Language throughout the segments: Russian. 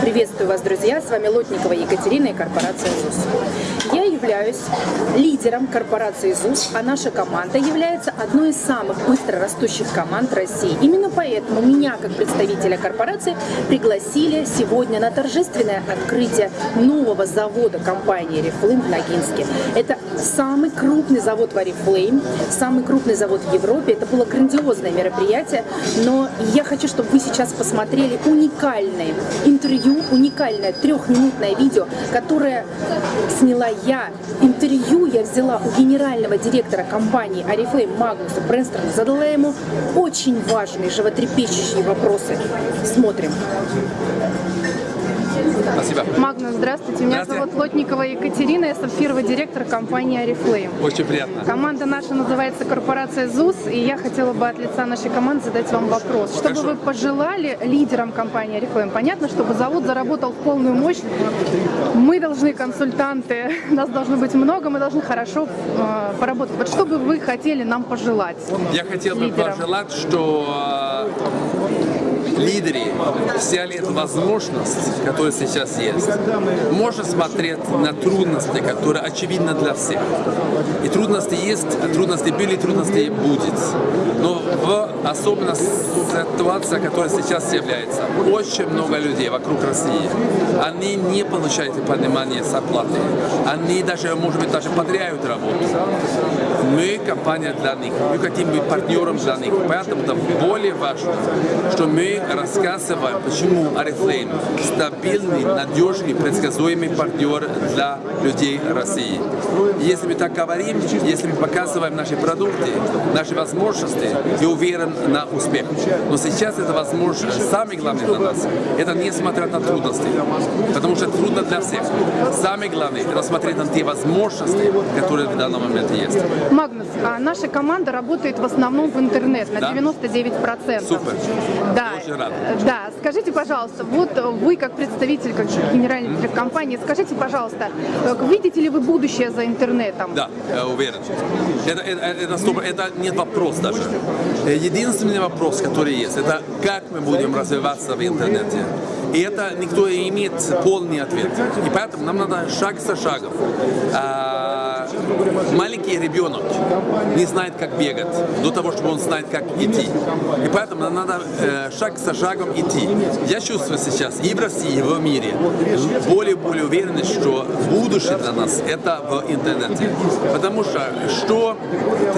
Приветствую вас, друзья! С вами Лотникова Екатерина и корпорация ЗУС. Я являюсь лидером корпорации ЗУС, а наша команда является одной из самых быстро растущих команд России. Именно поэтому меня, как представителя корпорации, пригласили сегодня на торжественное открытие нового завода компании Reflame в Ногинске. Это самый крупный завод в Oriflame, самый крупный завод в Европе. Это было грандиозное мероприятие, но я хочу, чтобы вы сейчас посмотрели уникальное интервью, уникальное трехминутное видео, которое сняла я. Интервью я взяла у генерального директора компании Oriflame Магнуса Пренстрона, задала ему очень важные, животрепещущие вопросы. Смотрим. Спасибо. Магнус, здравствуйте. Меня Здравствуйте. зовут Лотникова Екатерина, я сапфировый директор компании Oriflame. Очень приятно. Команда наша называется корпорация ЗУС, и я хотела бы от лица нашей команды задать вам вопрос. Что бы вы пожелали лидерам компании Oriflame? Понятно, чтобы завод заработал в полную мощь. Мы должны консультанты, нас должно быть много, мы должны хорошо э, поработать. Вот что бы вы хотели нам пожелать? Я хотел бы лидерам? пожелать, что лидеры взяли эту возможность, которая сейчас есть. Можно смотреть на трудности, которые очевидны для всех. И трудности есть, а трудности были, трудности будет. Но в особенно ситуация, которая сейчас является, очень много людей вокруг России, они не получают понимания зарплаты. Они даже, может быть, даже потеряют работу. Мы компания для них, мы хотим быть партнером для них. Поэтому это более важно, что мы рассказываем, почему Oriflame стабильный, надежный, предсказуемый партнер для людей России. Если мы так говорим, если мы показываем наши продукты, наши возможности, я уверен на успех. Но сейчас это возможно. Самое главное для нас, это не смотреть на трудности, потому что для всех. Самое главное, это смотреть на те возможности, которые в данном моменте есть. Магнус, а наша команда работает в основном в интернет на Да? 99%. Супер. Да, Я очень рад. э, да. Скажите, пожалуйста, вот вы как представитель, как генеральный директор компании, скажите, пожалуйста, э, видите ли вы будущее за интернетом? Да, я уверен. Это, это, это, стоп, это нет вопрос даже. Э, Единственный вопрос, который есть, это как мы будем развиваться в интернете. И это никто не имеет полный ответ. И поэтому нам надо шаг за шагом. А, маленький ребенок не знает, как бегать, до того, чтобы он знает, как идти. И поэтому нам надо э, шаг за шагом идти. Я чувствую сейчас и в России, и в мире более и более уверенность, что будущее для нас это в интернете. Потому что что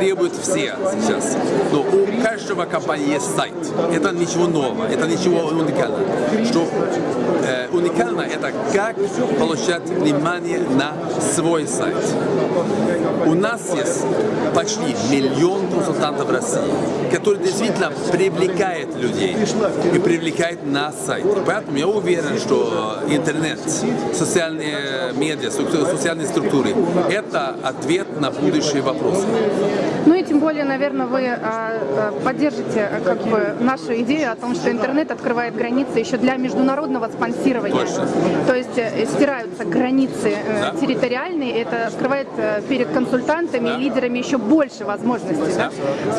требуют все сейчас? Ну, у каждого компании есть сайт. Это ничего нового, это ничего уникального. Что э, уникально это как получать внимание на свой сайт. У нас есть почти миллион консультантов в России, которые действительно привлекают людей и привлекают на сайт. И поэтому я уверен, что интернет, социальные медиа, социальные структуры – это ответ на будущие вопросы. Тем более, наверное, вы а, а, поддержите а, как бы нашу идею о том, что интернет открывает границы еще для международного спонсирования. Точно. То есть э, стираются границы э, Да. территориальные, это открывает э, перед консультантами Да. и лидерами еще больше возможностей. да?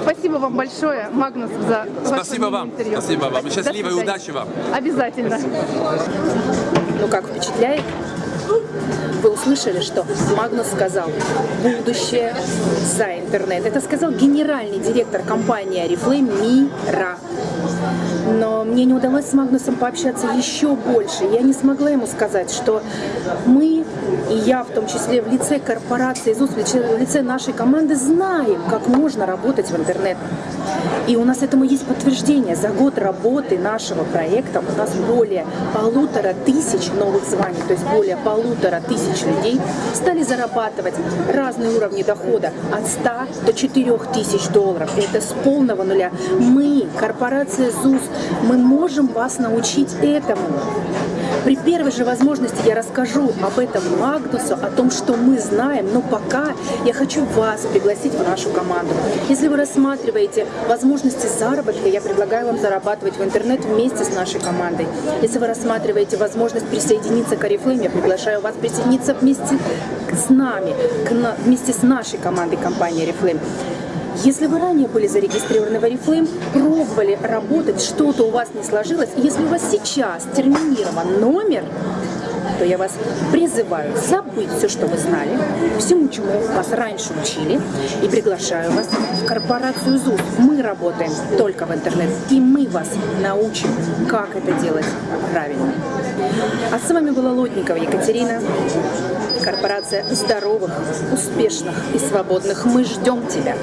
Спасибо вам большое, Магнус, за ваше Спасибо вам. интервью. Спасибо вам. Счастливо и удачи вам. Обязательно. Ну как, впечатляет? Вы услышали, что Магнус сказал «Будущее за интернет». Это сказал генеральный директор компании Oriflame Мира. Но мне не удалось с Магнусом пообщаться еще больше. Я не смогла ему сказать, что мы, и я в том числе в лице корпорации ЗУС, в лице- нашей команды, знаем, как можно работать в интернет. И у нас этому есть подтверждение. За год работы нашего проекта у нас более полутора тысяч новых званий, то есть более полутора тысяч людей стали зарабатывать разные уровни дохода от 100 до 4 тысяч долларов. Это с полного нуля. Мы, корпорация ЗУС, мы можем вас научить этому. При первой же возможности я расскажу об этом Магдусу, о том, что мы знаем, но пока я хочу вас пригласить в нашу команду. Если вы рассматриваете возможности заработка, я предлагаю вам зарабатывать в интернет вместе с нашей командой. Если вы рассматриваете возможность присоединиться к Oriflame, я приглашаю вас присоединиться вместе с нами, к вместе с нашей командой компании Oriflame. Если вы ранее были зарегистрированы в Oriflame, пробовали работать, что-то у вас не сложилось, если у вас сейчас терминирован номер, то я вас призываю забыть все, что вы знали, всему, чему вас раньше учили, и приглашаю вас в корпорацию ЗУС. Мы работаем только в интернет, и мы вас научим, как это делать правильно. А с вами была Лотникова Екатерина, корпорация здоровых, успешных и свободных. Мы ждем тебя.